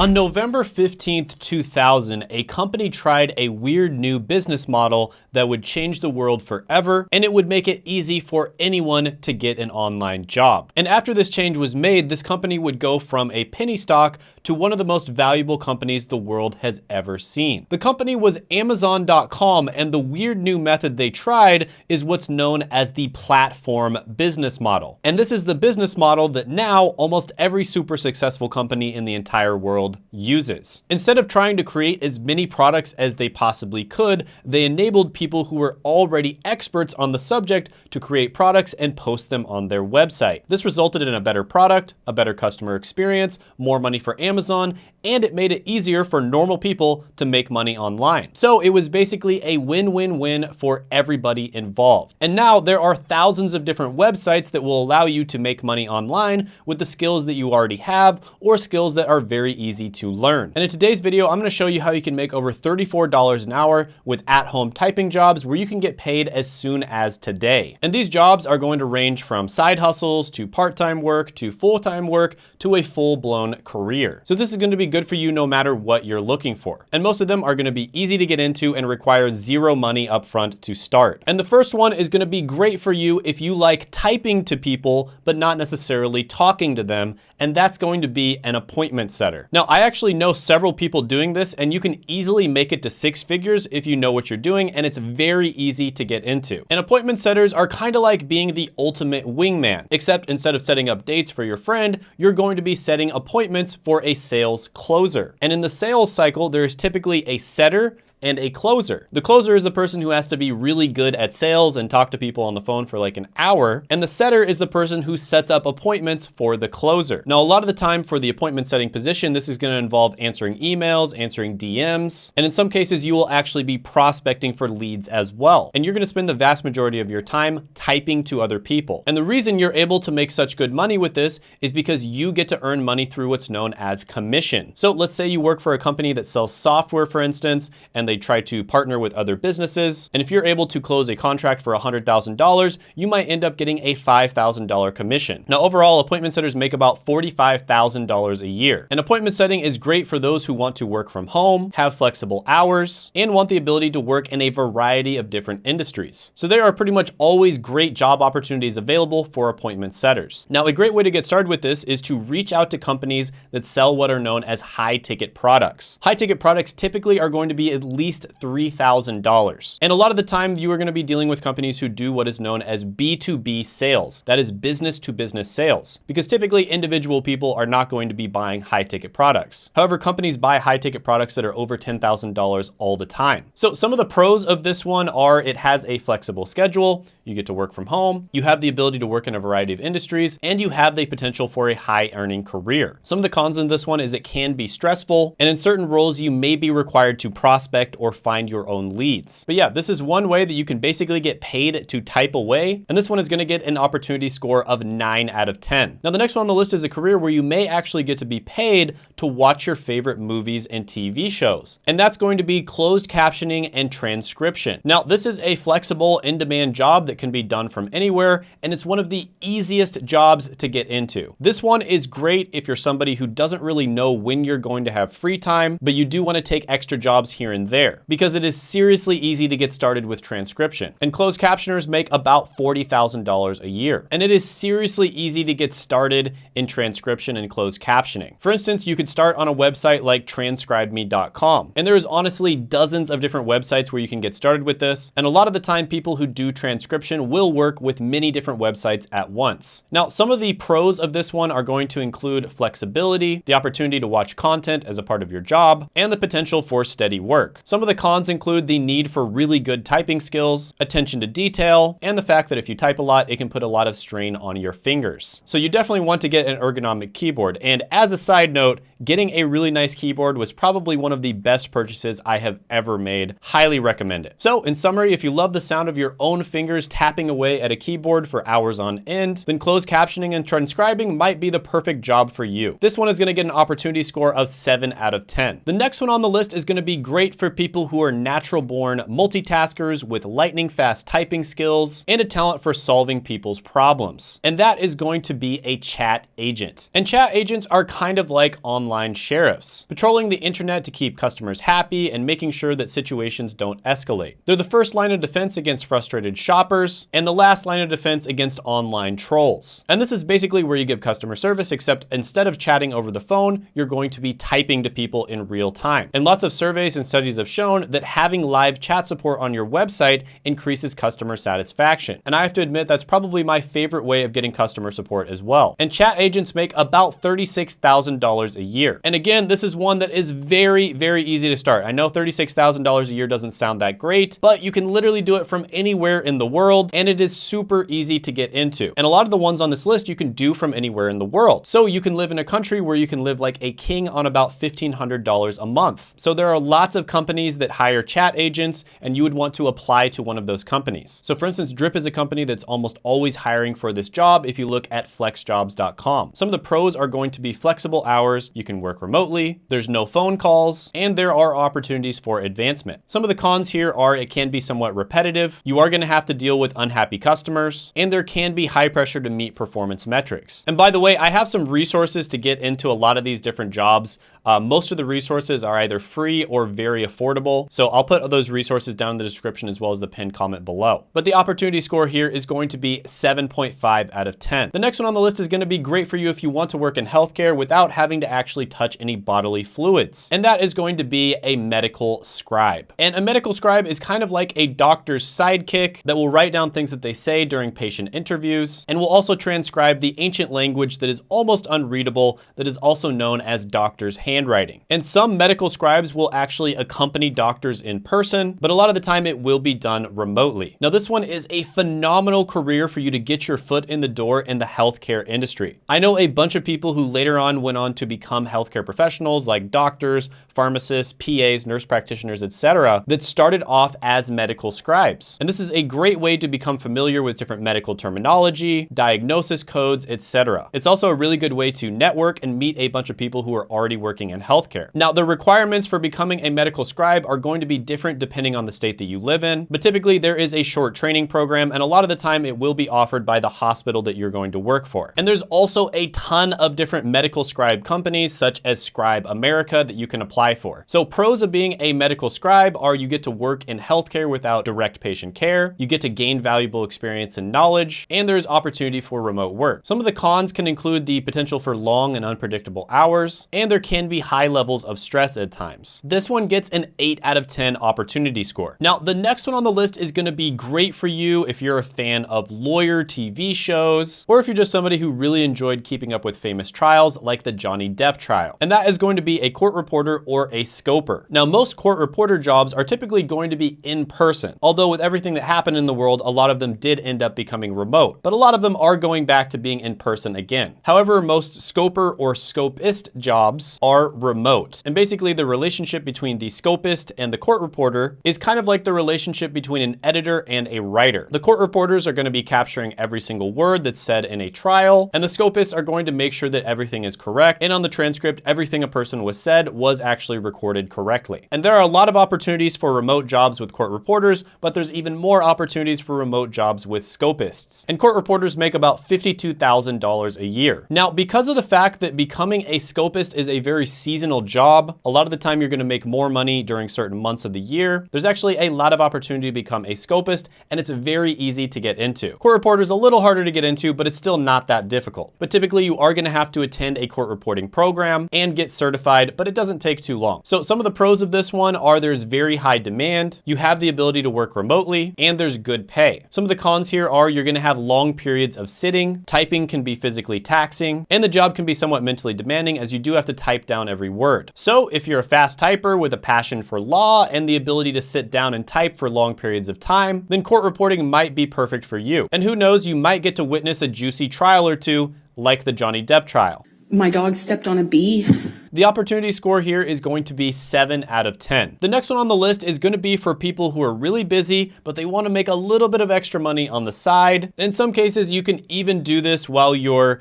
On November 15th, 2000, a company tried a weird new business model that would change the world forever, and it would make it easy for anyone to get an online job. And after this change was made, this company would go from a penny stock to one of the most valuable companies the world has ever seen. The company was Amazon.com, and the weird new method they tried is what's known as the platform business model. And this is the business model that now almost every super successful company in the entire world world uses. Instead of trying to create as many products as they possibly could, they enabled people who were already experts on the subject to create products and post them on their website. This resulted in a better product, a better customer experience, more money for Amazon, and it made it easier for normal people to make money online. So it was basically a win-win-win for everybody involved. And now there are thousands of different websites that will allow you to make money online with the skills that you already have or skills that are very easy to learn. And in today's video, I'm gonna show you how you can make over $34 an hour with at-home typing jobs where you can get paid as soon as today. And these jobs are going to range from side hustles to part-time work to full-time work to a full-blown career. So this is gonna be good for you no matter what you're looking for. And most of them are gonna be easy to get into and require zero money upfront to start. And the first one is gonna be great for you if you like typing to people, but not necessarily talking to them. And that's going to be an appointment setter. Now, I actually know several people doing this and you can easily make it to six figures if you know what you're doing and it's very easy to get into. And appointment setters are kind of like being the ultimate wingman, except instead of setting up dates for your friend, you're going to be setting appointments for a sales closer. And in the sales cycle, there's typically a setter and a closer. The closer is the person who has to be really good at sales and talk to people on the phone for like an hour. And the setter is the person who sets up appointments for the closer. Now, a lot of the time for the appointment setting position, this is gonna involve answering emails, answering DMs, and in some cases, you will actually be prospecting for leads as well. And you're gonna spend the vast majority of your time typing to other people. And the reason you're able to make such good money with this is because you get to earn money through what's known as commission. So let's say you work for a company that sells software, for instance, and they try to partner with other businesses. And if you're able to close a contract for $100,000, you might end up getting a $5,000 commission. Now, overall, appointment setters make about $45,000 a year. An appointment setting is great for those who want to work from home, have flexible hours, and want the ability to work in a variety of different industries. So there are pretty much always great job opportunities available for appointment setters. Now, a great way to get started with this is to reach out to companies that sell what are known as high ticket products. High ticket products typically are going to be at least $3,000. And a lot of the time you are gonna be dealing with companies who do what is known as B2B sales. That is business to business sales. Because typically individual people are not going to be buying high ticket products. However, companies buy high ticket products that are over $10,000 all the time. So some of the pros of this one are it has a flexible schedule, you get to work from home, you have the ability to work in a variety of industries, and you have the potential for a high earning career. Some of the cons in this one is it can be stressful, and in certain roles you may be required to prospect or find your own leads. But yeah, this is one way that you can basically get paid to type away. And this one is gonna get an opportunity score of nine out of 10. Now the next one on the list is a career where you may actually get to be paid to watch your favorite movies and TV shows. And that's going to be closed captioning and transcription. Now this is a flexible in-demand job that can be done from anywhere. And it's one of the easiest jobs to get into. This one is great if you're somebody who doesn't really know when you're going to have free time, but you do wanna take extra jobs here and there because it is seriously easy to get started with transcription. And closed captioners make about $40,000 a year. And it is seriously easy to get started in transcription and closed captioning. For instance, you could start on a website like transcribeme.com. And there's honestly dozens of different websites where you can get started with this. And a lot of the time people who do transcription will work with many different websites at once. Now, some of the pros of this one are going to include flexibility, the opportunity to watch content as a part of your job, and the potential for steady work. Some of the cons include the need for really good typing skills, attention to detail, and the fact that if you type a lot, it can put a lot of strain on your fingers. So you definitely want to get an ergonomic keyboard. And as a side note, getting a really nice keyboard was probably one of the best purchases I have ever made. Highly recommend it. So in summary, if you love the sound of your own fingers tapping away at a keyboard for hours on end, then closed captioning and transcribing might be the perfect job for you. This one is gonna get an opportunity score of seven out of 10. The next one on the list is gonna be great for people who are natural born multitaskers with lightning fast typing skills and a talent for solving people's problems. And that is going to be a chat agent. And chat agents are kind of like online sheriffs, patrolling the internet to keep customers happy and making sure that situations don't escalate. They're the first line of defense against frustrated shoppers and the last line of defense against online trolls. And this is basically where you give customer service, except instead of chatting over the phone, you're going to be typing to people in real time. And lots of surveys and studies have shown that having live chat support on your website increases customer satisfaction. And I have to admit, that's probably my favorite way of getting customer support as well. And chat agents make about $36,000 a year. And again, this is one that is very, very easy to start. I know $36,000 a year doesn't sound that great, but you can literally do it from anywhere in the world and it is super easy to get into. And a lot of the ones on this list you can do from anywhere in the world. So you can live in a country where you can live like a king on about $1,500 a month. So there are lots of companies that hire chat agents and you would want to apply to one of those companies. So for instance, Drip is a company that's almost always hiring for this job if you look at flexjobs.com. Some of the pros are going to be flexible hours, you can work remotely, there's no phone calls, and there are opportunities for advancement. Some of the cons here are it can be somewhat repetitive, you are gonna have to deal with unhappy customers, and there can be high pressure to meet performance metrics. And by the way, I have some resources to get into a lot of these different jobs. Uh, most of the resources are either free or very affordable. So I'll put those resources down in the description as well as the pinned comment below. But the opportunity score here is going to be 7.5 out of 10. The next one on the list is gonna be great for you if you want to work in healthcare without having to actually touch any bodily fluids. And that is going to be a medical scribe. And a medical scribe is kind of like a doctor's sidekick that will write down things that they say during patient interviews and will also transcribe the ancient language that is almost unreadable that is also known as doctor's handwriting. And some medical scribes will actually accompany doctors in person, but a lot of the time it will be done remotely. Now this one is a phenomenal career for you to get your foot in the door in the healthcare industry. I know a bunch of people who later on went on to become healthcare professionals like doctors, pharmacists, PAs, nurse practitioners, etc., that started off as medical scribes. And this is a great way to become familiar with different medical terminology, diagnosis codes, etc. It's also a really good way to network and meet a bunch of people who are already working in healthcare. Now, the requirements for becoming a medical scribe are going to be different depending on the state that you live in, but typically there is a short training program, and a lot of the time it will be offered by the hospital that you're going to work for. And there's also a ton of different medical scribe companies, such as Scribe America, that you can apply for. So pros of being a medical scribe are you get to work in healthcare without direct patient care, you get to gain valuable experience and knowledge, and there's opportunity for remote work. Some of the cons can include the potential for long and unpredictable hours, and there can be high levels of stress at times. This one gets an 8 out of 10 opportunity score. Now, the next one on the list is gonna be great for you if you're a fan of lawyer TV shows, or if you're just somebody who really enjoyed keeping up with famous trials like the Johnny Depp trial. And that is going to be a court reporter or a scoper. Now, most court reporter jobs are typically going to be in person, although with everything that happened in the world, a lot of them did end up becoming remote, but a lot of them are going back to being in person again. However, most scoper or scopist jobs are remote. And basically the relationship between the scopist and the court reporter is kind of like the relationship between an editor and a writer. The court reporters are gonna be capturing every single word that's said in a trial, and the scopists are going to make sure that everything is correct, and on the transcript, everything a person was said was actually recorded correctly. And there are a lot of opportunities for remote jobs with court reporters, but there's even more opportunities for remote jobs with scopists. And court reporters make about $52,000 a year. Now, because of the fact that becoming a scopist is a very seasonal job, a lot of the time you're gonna make more money during certain months of the year, there's actually a lot of opportunity to become a scopist, and it's very easy to get into. Court reporter is a little harder to get into, but it's still not that difficult. But typically you are gonna have to attend a court reporting program and get certified, but it doesn't take too long. So some of the pros of this one are there's very high demand, you have the ability to work remotely, and there's good pay. Some of the cons here are you're gonna have long periods of sitting, typing can be physically taxing, and the job can be somewhat mentally demanding as you do have to type down every word. So if you're a fast typer with a passion for law and the ability to sit down and type for long periods of time, then court reporting might be perfect for you. And who knows, you might get to witness a juicy trial or two like the Johnny Depp trial. My dog stepped on a bee the opportunity score here is going to be 7 out of 10. The next one on the list is going to be for people who are really busy, but they want to make a little bit of extra money on the side. In some cases, you can even do this while you're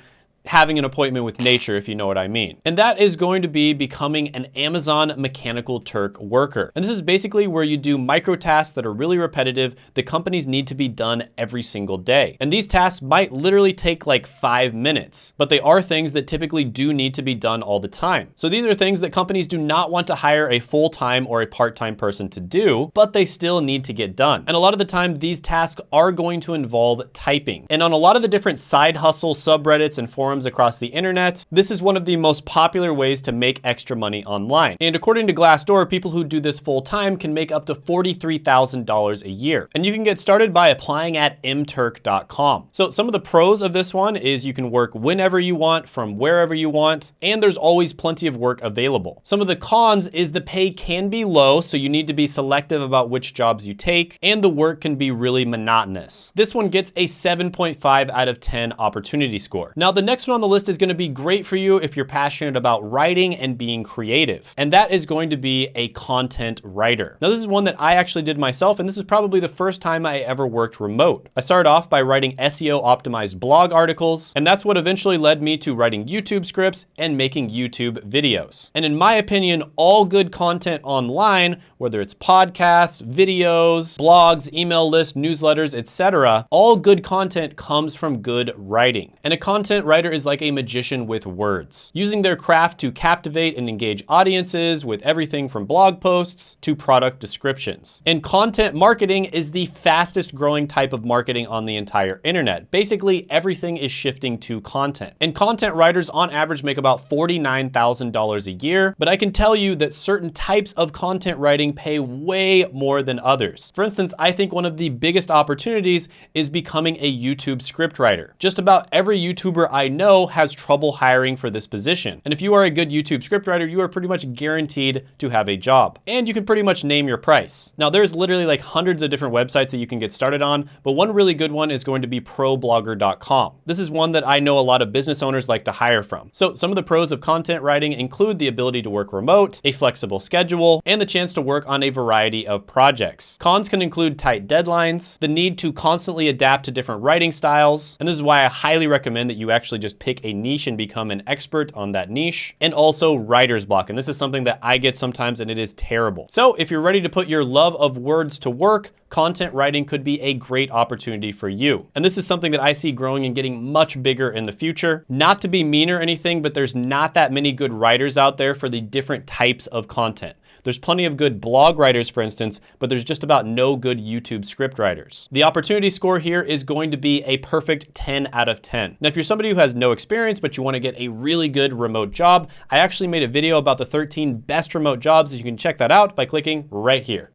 having an appointment with nature, if you know what I mean. And that is going to be becoming an Amazon Mechanical Turk worker. And this is basically where you do micro tasks that are really repetitive that companies need to be done every single day. And these tasks might literally take like five minutes, but they are things that typically do need to be done all the time. So these are things that companies do not want to hire a full-time or a part-time person to do, but they still need to get done. And a lot of the time, these tasks are going to involve typing. And on a lot of the different side hustle subreddits and forums across the internet, this is one of the most popular ways to make extra money online. And according to Glassdoor, people who do this full time can make up to $43,000 a year. And you can get started by applying at mturk.com. So some of the pros of this one is you can work whenever you want from wherever you want, and there's always plenty of work available. Some of the cons is the pay can be low, so you need to be selective about which jobs you take, and the work can be really monotonous. This one gets a 7.5 out of 10 opportunity score. Now the next one on the list is gonna be great for you if you're passionate about writing and being creative. And that is going to be a content writer. Now this is one that I actually did myself, and this is probably the first time I ever worked remote. I started off by writing SEO optimized blog articles, and that's what eventually led me to writing YouTube scripts and making YouTube videos. And in my opinion, all good content online, whether it's podcasts, videos, blogs, email lists, newsletters, etc., all good content comes from good writing. And a content writer is like a magician with words, using their craft to captivate and engage audiences with everything from blog posts to product descriptions. And content marketing is the fastest growing type of marketing on the entire internet. Basically, everything is shifting to content. And content writers on average make about $49,000 a year, but I can tell you that certain types of content writing pay way more than others. For instance, I think one of the biggest opportunities is becoming a YouTube scriptwriter. Just about every YouTuber I know has trouble hiring for this position. And if you are a good YouTube scriptwriter, you are pretty much guaranteed to have a job. And you can pretty much name your price. Now there's literally like hundreds of different websites that you can get started on, but one really good one is going to be problogger.com. This is one that I know a lot of business owners like to hire from. So some of the pros of content writing include the ability to work remote, a flexible schedule, and the chance to work on a variety of projects. Cons can include tight deadlines, the need to constantly adapt to different writing styles, and this is why I highly recommend that you actually just pick a niche and become an expert on that niche, and also writer's block. And this is something that I get sometimes and it is terrible. So if you're ready to put your love of words to work, content writing could be a great opportunity for you. And this is something that I see growing and getting much bigger in the future. Not to be mean or anything, but there's not that many good writers out there for the different types of content. There's plenty of good blog writers, for instance, but there's just about no good YouTube script writers. The opportunity score here is going to be a perfect 10 out of 10. Now, if you're somebody who has no experience, but you wanna get a really good remote job, I actually made a video about the 13 best remote jobs. You can check that out by clicking right here.